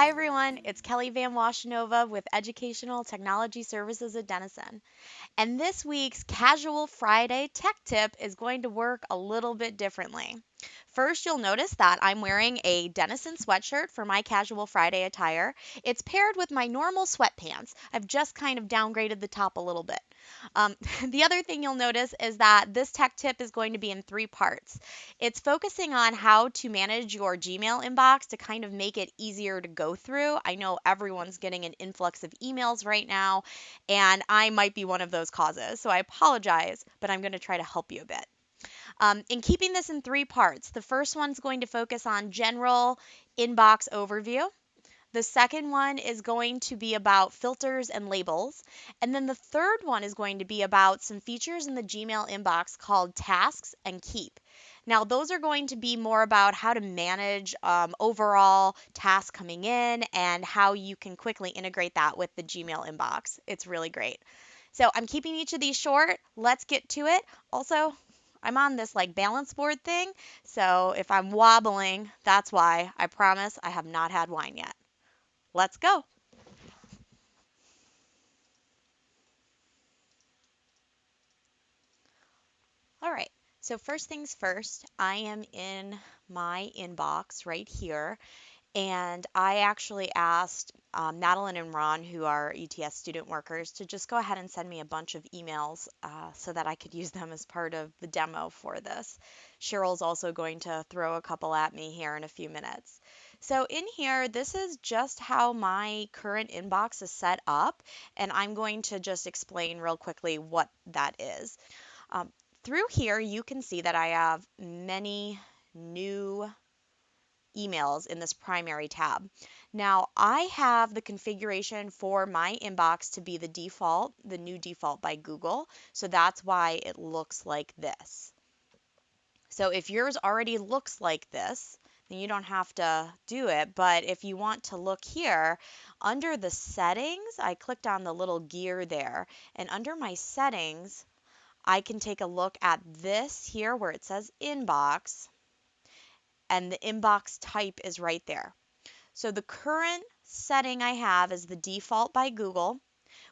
Hi everyone, it's Kelly Van Washenova with Educational Technology Services at Denison. And this week's Casual Friday Tech Tip is going to work a little bit differently. First, you'll notice that I'm wearing a Denison sweatshirt for my casual Friday attire. It's paired with my normal sweatpants. I've just kind of downgraded the top a little bit. Um, the other thing you'll notice is that this tech tip is going to be in three parts. It's focusing on how to manage your Gmail inbox to kind of make it easier to go through. I know everyone's getting an influx of emails right now, and I might be one of those causes. So I apologize, but I'm going to try to help you a bit. Um, in keeping this in three parts, the first one's going to focus on general inbox overview. The second one is going to be about filters and labels. And then the third one is going to be about some features in the Gmail inbox called tasks and keep. Now, those are going to be more about how to manage um, overall tasks coming in and how you can quickly integrate that with the Gmail inbox. It's really great. So I'm keeping each of these short. Let's get to it. Also, I'm on this like balance board thing. So if I'm wobbling, that's why. I promise I have not had wine yet. Let's go. All right. So first things first, I am in my inbox right here. And I actually asked um, Madeline and Ron, who are ETS student workers, to just go ahead and send me a bunch of emails uh, so that I could use them as part of the demo for this. Cheryl's also going to throw a couple at me here in a few minutes. So in here, this is just how my current inbox is set up, and I'm going to just explain real quickly what that is. Um, through here, you can see that I have many new emails in this primary tab. Now I have the configuration for my inbox to be the default, the new default by Google. So that's why it looks like this. So if yours already looks like this, then you don't have to do it. But if you want to look here, under the settings, I clicked on the little gear there. And under my settings, I can take a look at this here where it says inbox and the inbox type is right there. So the current setting I have is the default by Google,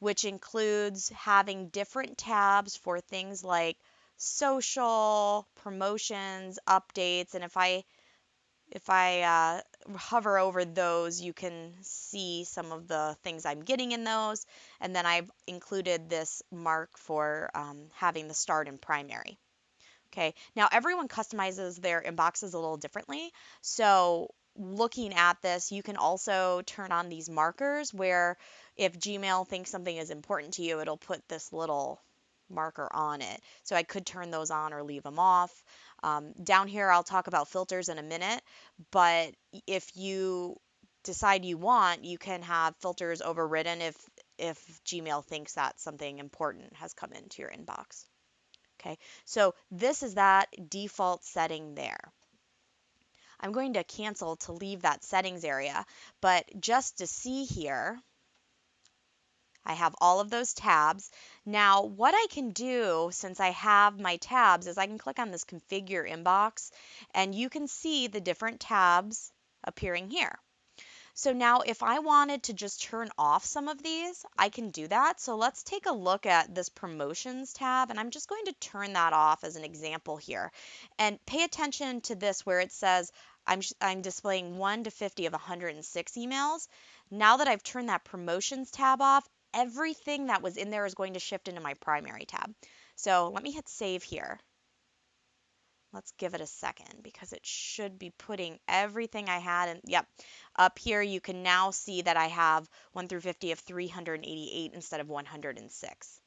which includes having different tabs for things like social, promotions, updates, and if I if I uh, hover over those, you can see some of the things I'm getting in those. And then I've included this mark for um, having the start in primary. Okay, now everyone customizes their inboxes a little differently. So looking at this, you can also turn on these markers where if Gmail thinks something is important to you, it'll put this little marker on it. So I could turn those on or leave them off. Um, down here, I'll talk about filters in a minute, but if you decide you want, you can have filters overridden if if Gmail thinks that something important has come into your inbox. Okay, so this is that default setting there. I'm going to cancel to leave that settings area, but just to see here, I have all of those tabs. Now, what I can do since I have my tabs is I can click on this configure inbox and you can see the different tabs appearing here. So now if I wanted to just turn off some of these, I can do that. So let's take a look at this promotions tab and I'm just going to turn that off as an example here. And pay attention to this where it says I'm, I'm displaying 1 to 50 of 106 emails. Now that I've turned that promotions tab off, everything that was in there is going to shift into my primary tab. So let me hit save here. Let's give it a second because it should be putting everything I had in. Yep. Up here, you can now see that I have 1 through 50 of 388 instead of 106.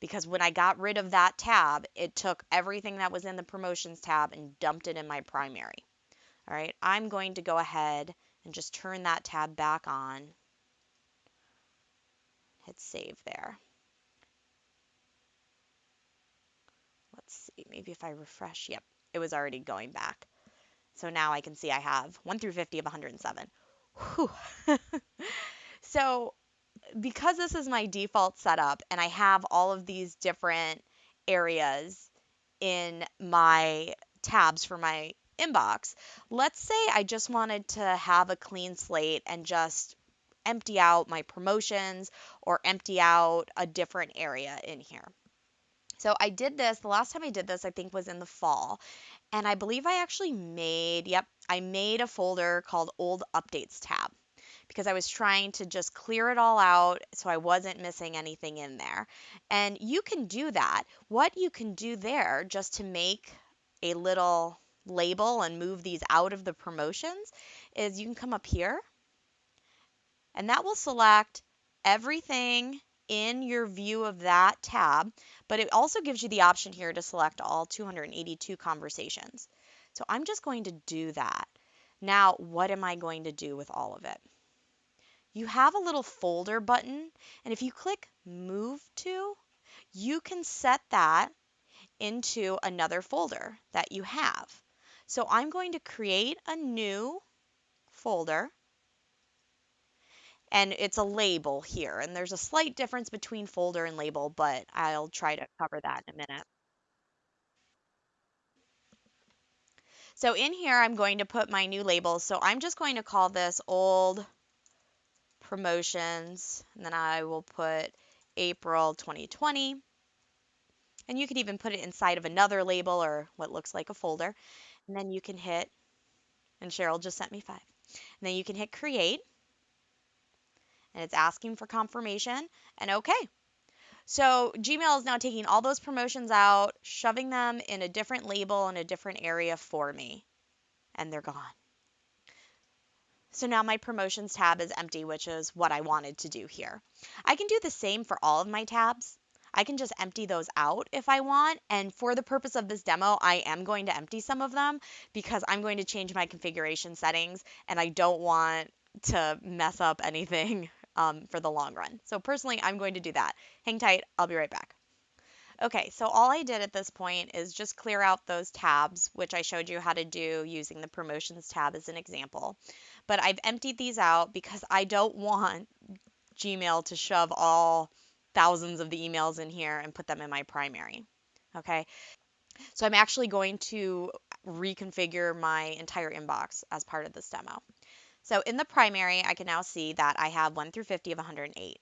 Because when I got rid of that tab, it took everything that was in the promotions tab and dumped it in my primary. All right, I'm going to go ahead and just turn that tab back on. Hit save there. Let's see, maybe if I refresh, yep, it was already going back. So now I can see I have 1 through 50 of 107. so because this is my default setup and I have all of these different areas in my tabs for my inbox. Let's say I just wanted to have a clean slate and just empty out my promotions or empty out a different area in here. So I did this, the last time I did this, I think was in the fall. And I believe I actually made, yep, I made a folder called Old Updates tab because I was trying to just clear it all out so I wasn't missing anything in there. And you can do that. What you can do there just to make a little label and move these out of the promotions is you can come up here and that will select everything in your view of that tab, but it also gives you the option here to select all 282 conversations. So I'm just going to do that. Now, what am I going to do with all of it? You have a little folder button, and if you click Move To, you can set that into another folder that you have. So I'm going to create a new folder and it's a label here. And there's a slight difference between folder and label, but I'll try to cover that in a minute. So in here, I'm going to put my new labels. So I'm just going to call this old promotions, and then I will put April 2020. And you could even put it inside of another label or what looks like a folder. And then you can hit, and Cheryl just sent me five. And then you can hit create and it's asking for confirmation and okay. So Gmail is now taking all those promotions out, shoving them in a different label in a different area for me, and they're gone. So now my promotions tab is empty, which is what I wanted to do here. I can do the same for all of my tabs. I can just empty those out if I want. And for the purpose of this demo, I am going to empty some of them because I'm going to change my configuration settings and I don't want to mess up anything um, for the long run. So personally, I'm going to do that. Hang tight, I'll be right back. Okay, so all I did at this point is just clear out those tabs, which I showed you how to do using the promotions tab as an example. But I've emptied these out because I don't want Gmail to shove all thousands of the emails in here and put them in my primary. Okay, so I'm actually going to reconfigure my entire inbox as part of this demo. So in the primary, I can now see that I have 1 through 50 of 108.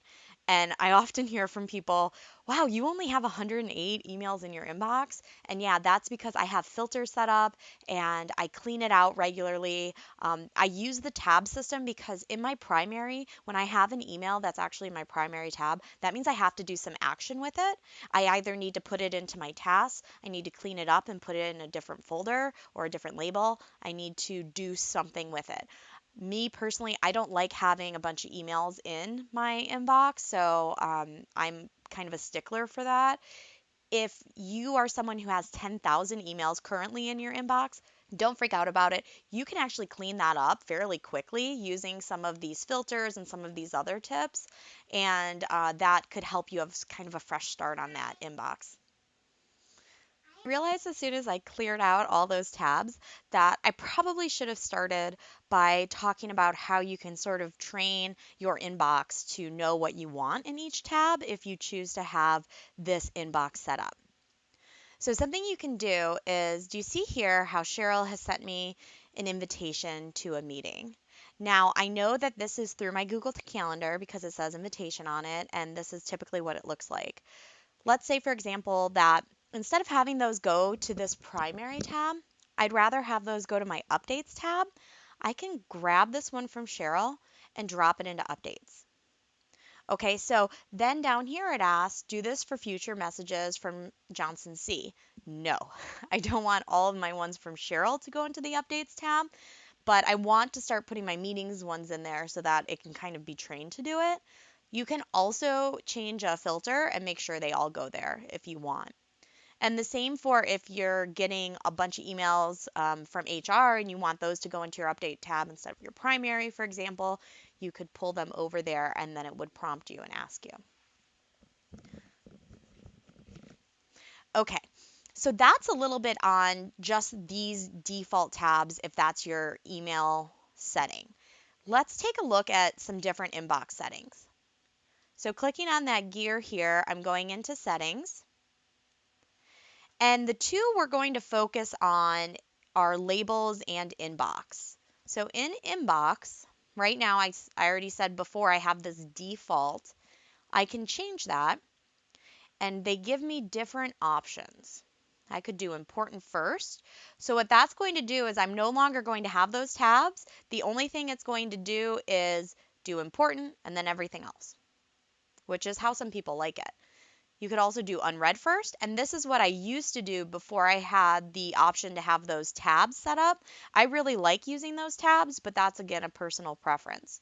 And I often hear from people, wow, you only have 108 emails in your inbox. And yeah, that's because I have filters set up and I clean it out regularly. Um, I use the tab system because in my primary, when I have an email that's actually my primary tab, that means I have to do some action with it. I either need to put it into my tasks, I need to clean it up and put it in a different folder or a different label. I need to do something with it me personally, I don't like having a bunch of emails in my inbox, so um, I'm kind of a stickler for that. If you are someone who has 10,000 emails currently in your inbox, don't freak out about it. You can actually clean that up fairly quickly using some of these filters and some of these other tips, and uh, that could help you have kind of a fresh start on that inbox realized as soon as I cleared out all those tabs that I probably should have started by talking about how you can sort of train your inbox to know what you want in each tab if you choose to have this inbox set up. So something you can do is, do you see here how Cheryl has sent me an invitation to a meeting? Now, I know that this is through my Google Calendar because it says invitation on it, and this is typically what it looks like. Let's say, for example, that instead of having those go to this primary tab, I'd rather have those go to my updates tab. I can grab this one from Cheryl and drop it into updates. Okay, so then down here it asks, do this for future messages from Johnson C. No, I don't want all of my ones from Cheryl to go into the updates tab, but I want to start putting my meetings ones in there so that it can kind of be trained to do it. You can also change a filter and make sure they all go there if you want. And the same for if you're getting a bunch of emails um, from HR and you want those to go into your update tab instead of your primary, for example, you could pull them over there and then it would prompt you and ask you. Okay, so that's a little bit on just these default tabs if that's your email setting. Let's take a look at some different inbox settings. So clicking on that gear here, I'm going into settings. And the two we're going to focus on are labels and inbox. So in inbox, right now, I, I already said before I have this default. I can change that and they give me different options. I could do important first. So what that's going to do is I'm no longer going to have those tabs. The only thing it's going to do is do important and then everything else, which is how some people like it. You could also do unread first, and this is what I used to do before I had the option to have those tabs set up. I really like using those tabs, but that's again a personal preference.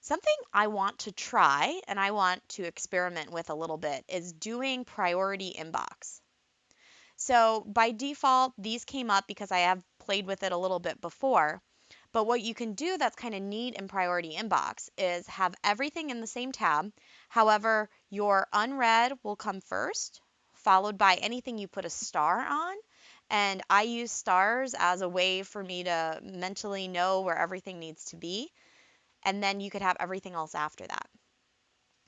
Something I want to try and I want to experiment with a little bit is doing priority inbox. So by default, these came up because I have played with it a little bit before. But what you can do that's kind of neat in priority inbox is have everything in the same tab. However, your unread will come first, followed by anything you put a star on. And I use stars as a way for me to mentally know where everything needs to be. And then you could have everything else after that.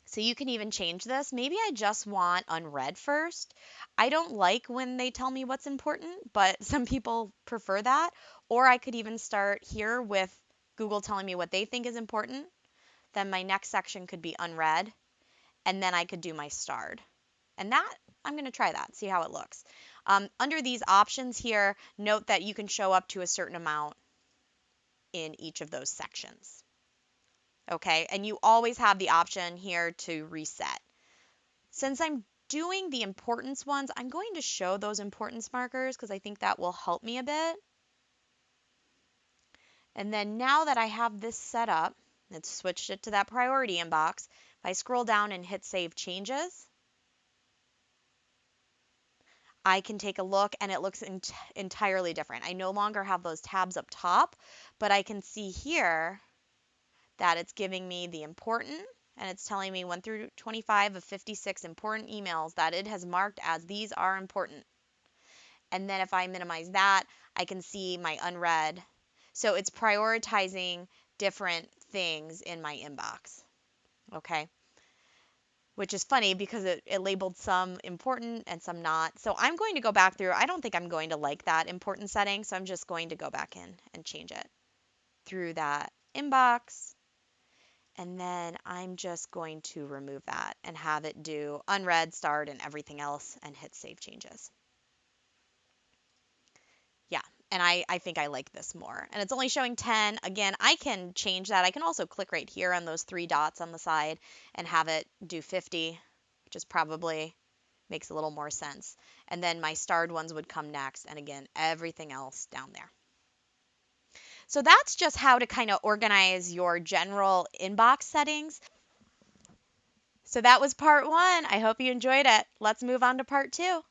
So you can even change this. Maybe I just want unread first. I don't like when they tell me what's important, but some people prefer that. Or I could even start here with Google telling me what they think is important. Then my next section could be unread. And then I could do my starred. And that, I'm going to try that, see how it looks. Um, under these options here, note that you can show up to a certain amount in each of those sections okay? And you always have the option here to reset. Since I'm doing the importance ones, I'm going to show those importance markers because I think that will help me a bit. And then now that I have this set up, let's switch it to that priority inbox. If I scroll down and hit Save Changes, I can take a look and it looks ent entirely different. I no longer have those tabs up top, but I can see here that it's giving me the important and it's telling me 1 through 25 of 56 important emails that it has marked as these are important. And then if I minimize that, I can see my unread. So it's prioritizing different things in my inbox. Okay. Which is funny because it, it labeled some important and some not. So I'm going to go back through. I don't think I'm going to like that important setting. So I'm just going to go back in and change it through that inbox and then I'm just going to remove that and have it do unread, starred, and everything else and hit save changes. Yeah, and I, I think I like this more. And it's only showing 10. Again, I can change that. I can also click right here on those three dots on the side and have it do 50, which is probably makes a little more sense. And then my starred ones would come next. And again, everything else down there. So that's just how to kind of organize your general inbox settings. So that was part one. I hope you enjoyed it. Let's move on to part two.